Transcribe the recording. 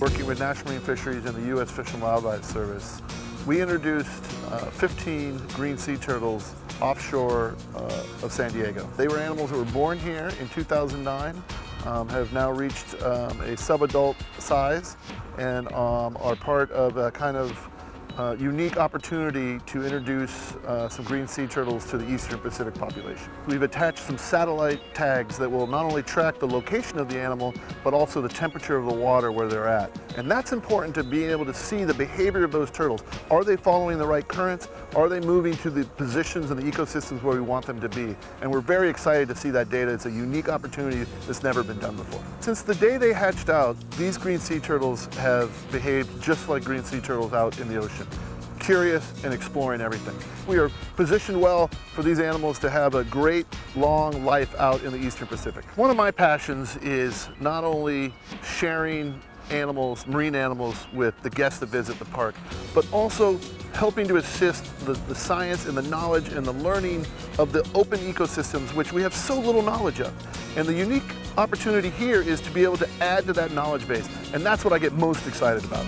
working with National Marine Fisheries and the U.S. Fish and Wildlife Service, we introduced uh, 15 green sea turtles offshore uh, of San Diego. They were animals that were born here in 2009, um, have now reached um, a subadult size, and um, are part of a kind of uh, unique opportunity to introduce uh, some green sea turtles to the eastern Pacific population. We've attached some satellite tags that will not only track the location of the animal, but also the temperature of the water where they're at. And that's important to being able to see the behavior of those turtles. Are they following the right currents? Are they moving to the positions in the ecosystems where we want them to be? And we're very excited to see that data. It's a unique opportunity that's never been done before. Since the day they hatched out, these green sea turtles have behaved just like green sea turtles out in the ocean curious and exploring everything. We are positioned well for these animals to have a great long life out in the Eastern Pacific. One of my passions is not only sharing animals, marine animals with the guests that visit the park, but also helping to assist the, the science and the knowledge and the learning of the open ecosystems which we have so little knowledge of. And the unique opportunity here is to be able to add to that knowledge base. And that's what I get most excited about.